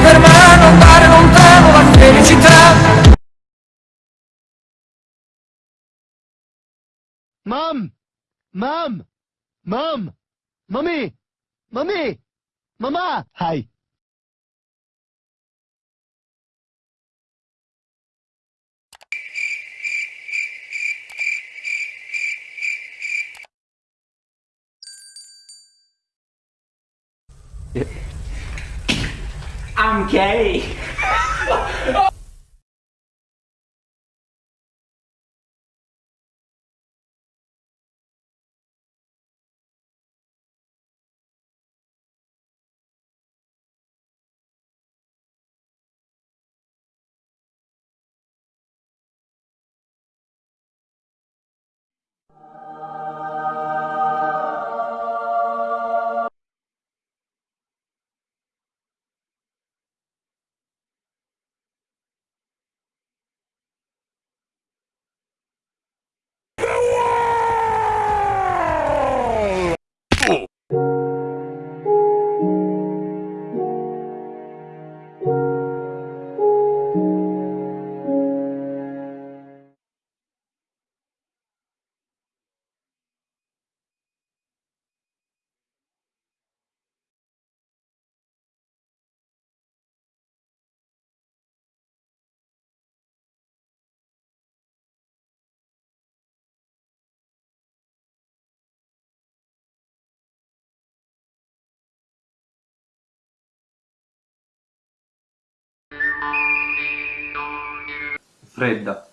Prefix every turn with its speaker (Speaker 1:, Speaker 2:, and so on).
Speaker 1: andare lontano la felicità
Speaker 2: Mom! Mom! Mom! Mommy! Mommy! Mama! Hi.
Speaker 3: I'm gay.
Speaker 4: Fredda.